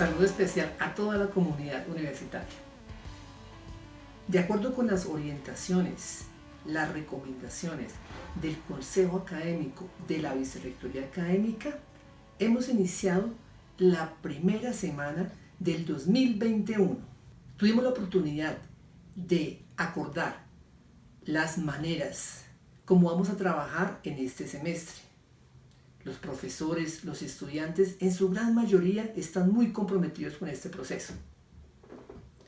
Saludo especial a toda la comunidad universitaria. De acuerdo con las orientaciones, las recomendaciones del Consejo Académico de la Vicerrectoría Académica, hemos iniciado la primera semana del 2021. Tuvimos la oportunidad de acordar las maneras como vamos a trabajar en este semestre. Los profesores, los estudiantes, en su gran mayoría están muy comprometidos con este proceso.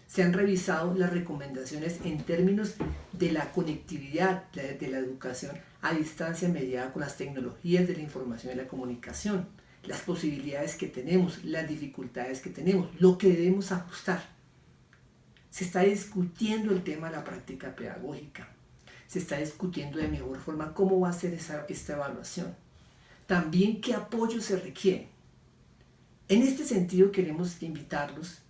Se han revisado las recomendaciones en términos de la conectividad de la educación a distancia mediada con las tecnologías de la información y la comunicación, las posibilidades que tenemos, las dificultades que tenemos, lo que debemos ajustar. Se está discutiendo el tema de la práctica pedagógica, se está discutiendo de mejor forma cómo va a ser esa, esta evaluación también qué apoyo se requiere. En este sentido queremos invitarlos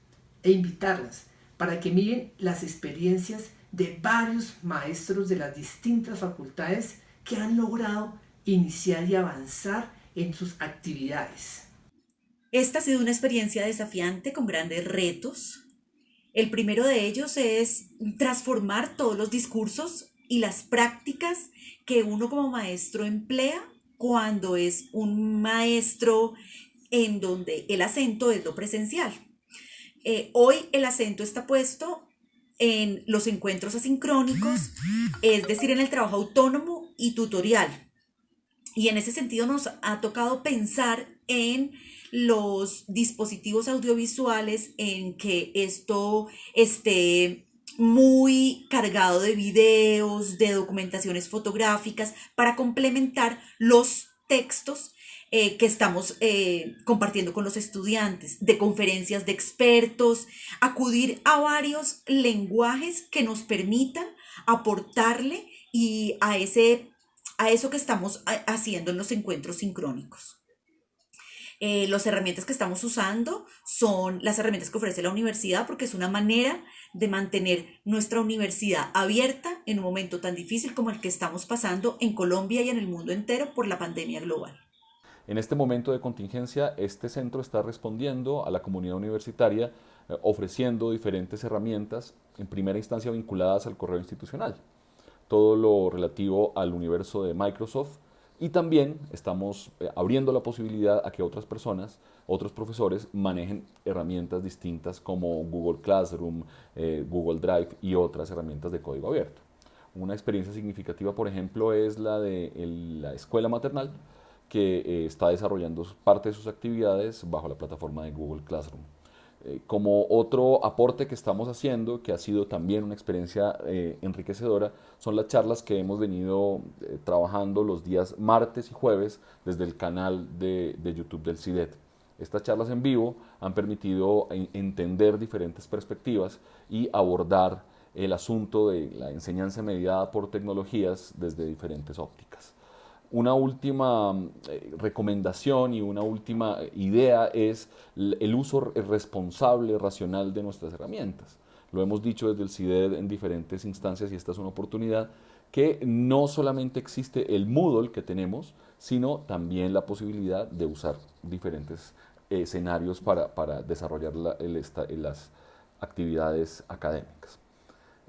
e invitarlas para que miren las experiencias de varios maestros de las distintas facultades que han logrado iniciar y avanzar en sus actividades. Esta ha sido una experiencia desafiante con grandes retos. El primero de ellos es transformar todos los discursos y las prácticas que uno como maestro emplea cuando es un maestro en donde el acento es lo presencial. Eh, hoy el acento está puesto en los encuentros asincrónicos, es decir, en el trabajo autónomo y tutorial. Y en ese sentido nos ha tocado pensar en los dispositivos audiovisuales, en que esto esté muy cargado de videos, de documentaciones fotográficas para complementar los textos eh, que estamos eh, compartiendo con los estudiantes, de conferencias de expertos, acudir a varios lenguajes que nos permitan aportarle y a, ese, a eso que estamos haciendo en los encuentros sincrónicos. Eh, las herramientas que estamos usando son las herramientas que ofrece la universidad porque es una manera de mantener nuestra universidad abierta en un momento tan difícil como el que estamos pasando en Colombia y en el mundo entero por la pandemia global. En este momento de contingencia, este centro está respondiendo a la comunidad universitaria eh, ofreciendo diferentes herramientas, en primera instancia vinculadas al correo institucional. Todo lo relativo al universo de Microsoft, y también estamos eh, abriendo la posibilidad a que otras personas, otros profesores, manejen herramientas distintas como Google Classroom, eh, Google Drive y otras herramientas de código abierto. Una experiencia significativa, por ejemplo, es la de la escuela maternal, que eh, está desarrollando parte de sus actividades bajo la plataforma de Google Classroom. Eh, como otro aporte que estamos haciendo, que ha sido también una experiencia eh, enriquecedora, son las charlas que hemos venido eh, trabajando los días martes y jueves desde el canal de, de YouTube del CIDET. Estas charlas en vivo han permitido entender diferentes perspectivas y abordar el asunto de la enseñanza mediada por tecnologías desde diferentes ópticas. Una última eh, recomendación y una última idea es el uso responsable, racional de nuestras herramientas. Lo hemos dicho desde el CIDED en diferentes instancias y esta es una oportunidad que no solamente existe el Moodle que tenemos, sino también la posibilidad de usar diferentes escenarios para, desarrollar las actividades académicas.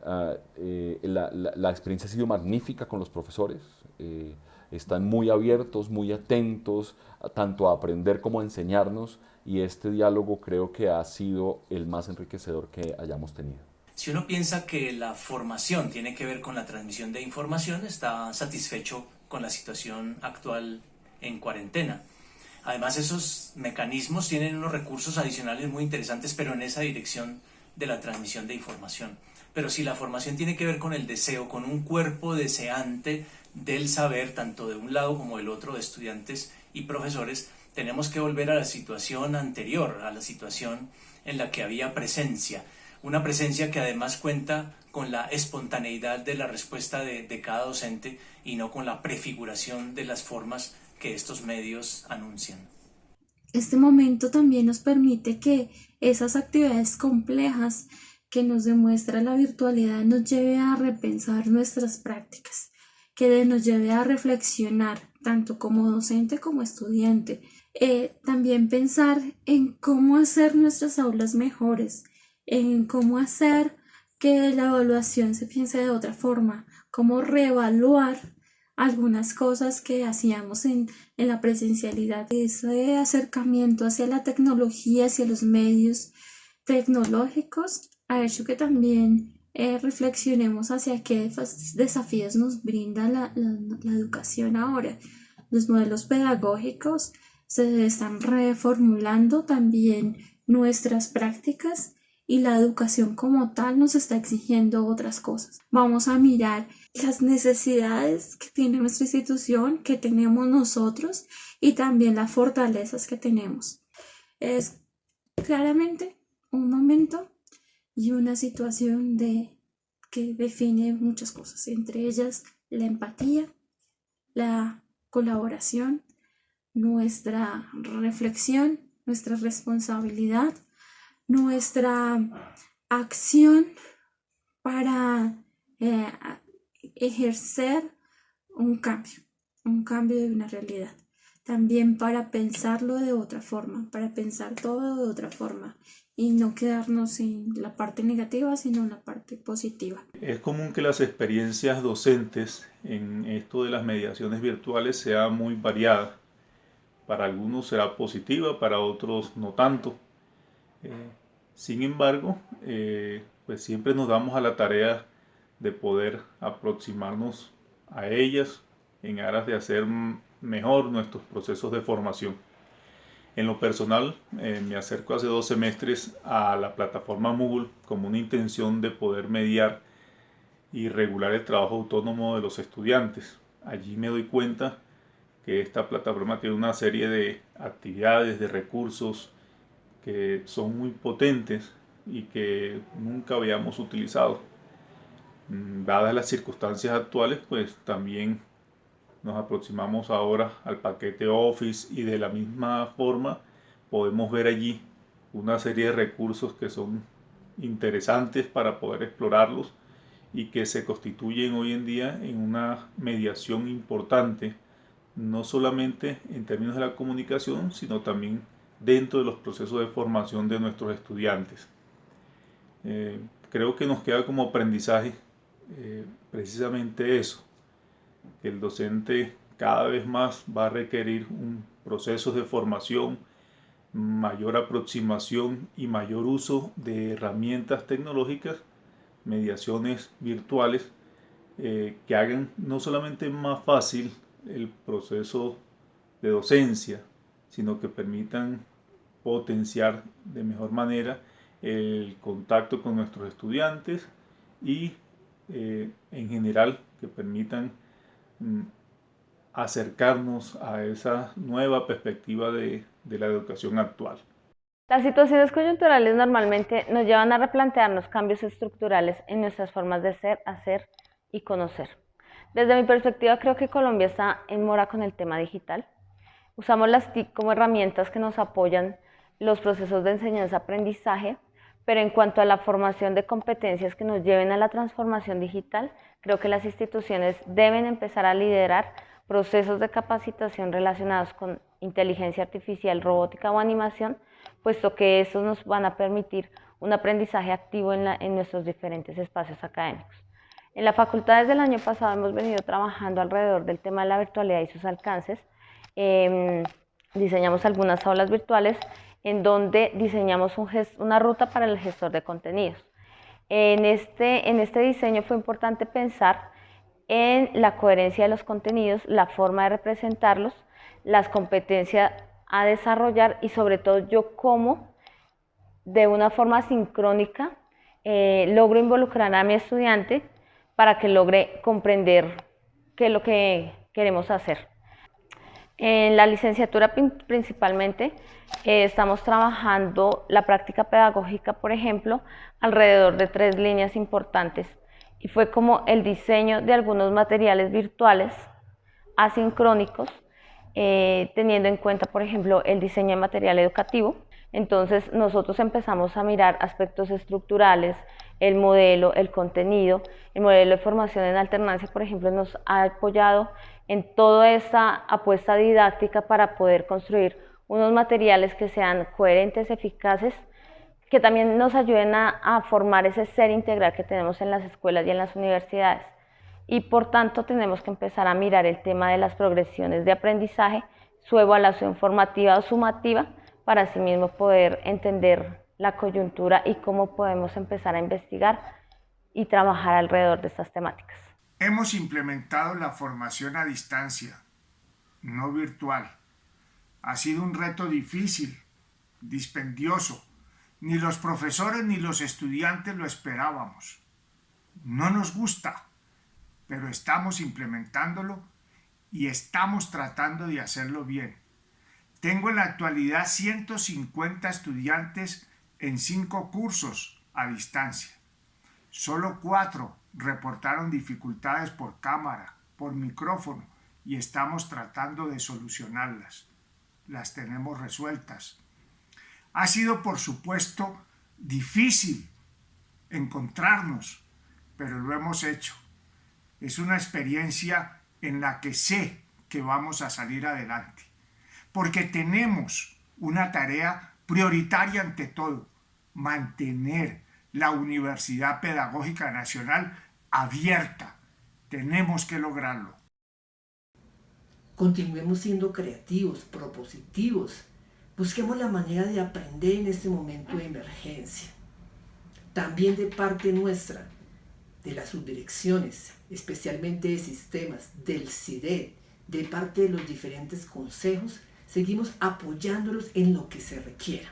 Ah, eh, la, experiencia ha sido magnífica con los profesores. Eh, están muy abiertos, muy atentos, tanto a aprender como a enseñarnos y este diálogo creo que ha sido el más enriquecedor que hayamos tenido. Si uno piensa que la formación tiene que ver con la transmisión de información, está satisfecho con la situación actual en cuarentena. Además, esos mecanismos tienen unos recursos adicionales muy interesantes, pero en esa dirección de la transmisión de información. Pero si la formación tiene que ver con el deseo, con un cuerpo deseante del saber, tanto de un lado como del otro, de estudiantes y profesores, tenemos que volver a la situación anterior, a la situación en la que había presencia. Una presencia que además cuenta con la espontaneidad de la respuesta de, cada docente y no con la prefiguración de las formas que estos medios anuncian. Este momento también nos permite que esas actividades complejas que nos demuestra la virtualidad nos lleve a repensar nuestras prácticas que nos lleve a reflexionar, tanto como docente como estudiante, eh, también pensar en cómo hacer nuestras aulas mejores, en cómo hacer que la evaluación se piense de otra forma, cómo reevaluar algunas cosas que hacíamos en, en la presencialidad. Ese acercamiento hacia la tecnología, hacia los medios tecnológicos, ha hecho que también eh, reflexionemos hacia qué desafíos nos brinda la, la, educación ahora. Los modelos pedagógicos se están reformulando también nuestras prácticas y la educación como tal nos está exigiendo otras cosas. Vamos a mirar las necesidades que tiene nuestra institución, que tenemos nosotros y también las fortalezas que tenemos. Es claramente un momento y una situación de, que define muchas cosas, entre ellas la empatía, la colaboración, nuestra reflexión, nuestra responsabilidad, nuestra acción para eh, ejercer un cambio, un cambio de una realidad. También para pensarlo de otra forma, para pensar todo de otra forma y no quedarnos en la parte negativa, sino en la parte positiva. Es común que las experiencias docentes en esto de las mediaciones virtuales sean muy variadas. Para algunos será positiva, para otros no tanto. Eh, sin embargo, eh, pues siempre nos damos a la tarea de poder aproximarnos a ellas en aras de hacer mejor nuestros procesos de formación. En lo personal, eh, me acerco hace dos semestres a la plataforma Moodle como una intención de poder mediar y regular el trabajo autónomo de los estudiantes. Allí me doy cuenta que esta plataforma tiene una serie de actividades, de recursos que son muy potentes y que nunca habíamos utilizado. Mm, dadas las circunstancias actuales, pues también nos aproximamos ahora al paquete Office y de la misma forma podemos ver allí una serie de recursos que son interesantes para poder explorarlos y que se constituyen hoy en día en una mediación importante, no solamente en términos de la comunicación, sino también dentro de los procesos de formación de nuestros estudiantes. Eh, creo que nos queda como aprendizaje eh, precisamente eso, el docente cada vez más va a requerir un proceso de formación, mayor aproximación y mayor uso de herramientas tecnológicas, mediaciones virtuales, eh, que hagan no solamente más fácil el proceso de docencia, sino que permitan potenciar de mejor manera el contacto con nuestros estudiantes y eh, en general que permitan acercarnos a esa nueva perspectiva de, la educación actual. Las situaciones coyunturales normalmente nos llevan a replantearnos cambios estructurales en nuestras formas de ser, hacer y conocer. Desde mi perspectiva creo que Colombia está en mora con el tema digital. Usamos las TIC como herramientas que nos apoyan los procesos de enseñanza-aprendizaje, pero en cuanto a la formación de competencias que nos lleven a la transformación digital, Creo que las instituciones deben empezar a liderar procesos de capacitación relacionados con inteligencia artificial, robótica o animación, puesto que estos nos van a permitir un aprendizaje activo en, nuestros diferentes espacios académicos. En la facultad desde el año pasado hemos venido trabajando alrededor del tema de la virtualidad y sus alcances. Em, diseñamos algunas aulas virtuales en donde diseñamos una ruta para el gestor de contenidos. En este, en este diseño fue importante pensar en la coherencia de los contenidos, la forma de representarlos, las competencias a desarrollar y sobre todo yo cómo de una forma sincrónica eh, logro involucrar a mi estudiante para que logre comprender qué es lo que queremos hacer. En la licenciatura principalmente eh, estamos trabajando la práctica pedagógica, por ejemplo, alrededor de tres líneas importantes y fue como el diseño de algunos materiales virtuales asincrónicos, eh, teniendo en cuenta, por ejemplo, el diseño de material educativo. Entonces nosotros empezamos a mirar aspectos estructurales, el modelo, el contenido, el modelo de formación en alternancia, por ejemplo, nos ha apoyado en toda esta apuesta didáctica para poder construir unos materiales que sean coherentes, eficaces, que también nos ayuden a, formar ese ser integral que tenemos en las escuelas y en las universidades. Y por tanto tenemos que empezar a mirar el tema de las progresiones de aprendizaje, su evaluación formativa o sumativa, para asimismo poder entender la coyuntura y cómo podemos empezar a investigar y trabajar alrededor de estas temáticas. Hemos implementado la formación a distancia, no virtual. Ha sido un reto difícil, dispendioso. Ni los profesores ni los estudiantes lo esperábamos. No nos gusta, pero estamos implementándolo y estamos tratando de hacerlo bien. Tengo en la actualidad 150 estudiantes en cinco cursos a distancia. Solo cuatro reportaron dificultades por cámara, por micrófono y estamos tratando de solucionarlas. Las tenemos resueltas. Ha sido, por supuesto, difícil encontrarnos, pero lo hemos hecho. Es una experiencia en la que sé que vamos a salir adelante, porque tenemos una tarea prioritaria ante todo, mantener la Universidad Pedagógica Nacional abierta. Tenemos que lograrlo. Continuemos siendo creativos, propositivos. Busquemos la manera de aprender en este momento de emergencia. También de parte nuestra, de las subdirecciones, especialmente de sistemas, del CIDE, de parte de los diferentes consejos, seguimos apoyándolos en lo que se requiera.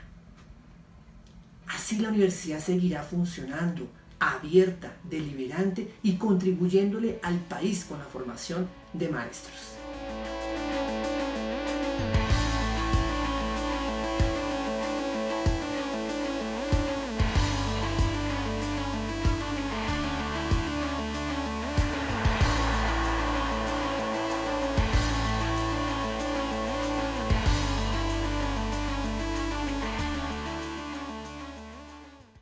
Así la universidad seguirá funcionando, abierta, deliberante y contribuyéndole al país con la formación de maestros.